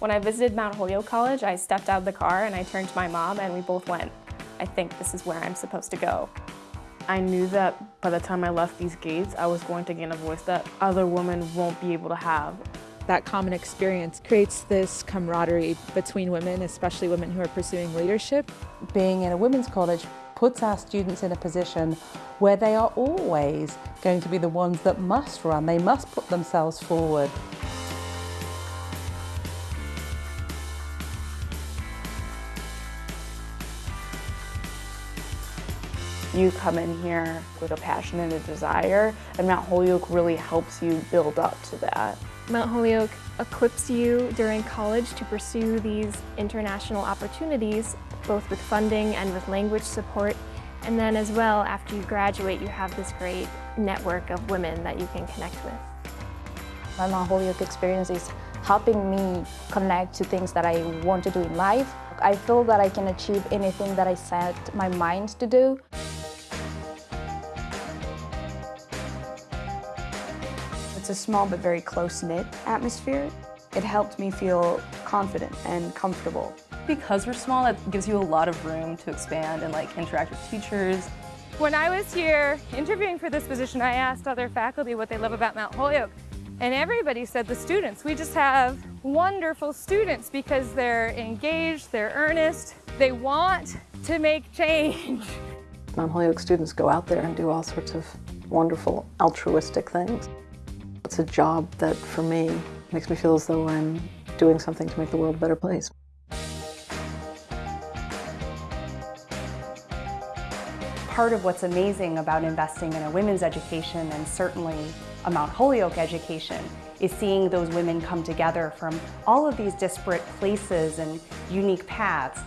When I visited Mount Holyoke College, I stepped out of the car and I turned to my mom and we both went, I think this is where I'm supposed to go. I knew that by the time I left these gates, I was going to gain a voice that other women won't be able to have. That common experience creates this camaraderie between women, especially women who are pursuing leadership. Being in a women's college puts our students in a position where they are always going to be the ones that must run. They must put themselves forward. You come in here with a passion and a desire, and Mount Holyoke really helps you build up to that. Mount Holyoke equips you during college to pursue these international opportunities, both with funding and with language support. And then as well, after you graduate, you have this great network of women that you can connect with. My Mount Holyoke experience is helping me connect to things that I want to do in life. I feel that I can achieve anything that I set my mind to do. It's a small but very close-knit atmosphere. It helped me feel confident and comfortable. Because we're small, that gives you a lot of room to expand and like interact with teachers. When I was here interviewing for this position, I asked other faculty what they love about Mount Holyoke. And everybody said the students. We just have wonderful students because they're engaged, they're earnest, they want to make change. Mount Holyoke students go out there and do all sorts of wonderful altruistic things. It's a job that, for me, makes me feel as though I'm doing something to make the world a better place. Part of what's amazing about investing in a women's education and certainly a Mount Holyoke education is seeing those women come together from all of these disparate places and unique paths.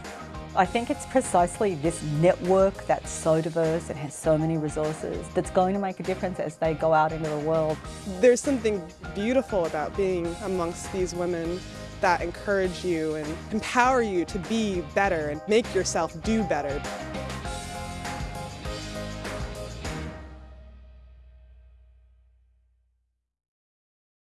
I think it's precisely this network that's so diverse and has so many resources that's going to make a difference as they go out into the world. There's something beautiful about being amongst these women that encourage you and empower you to be better and make yourself do better.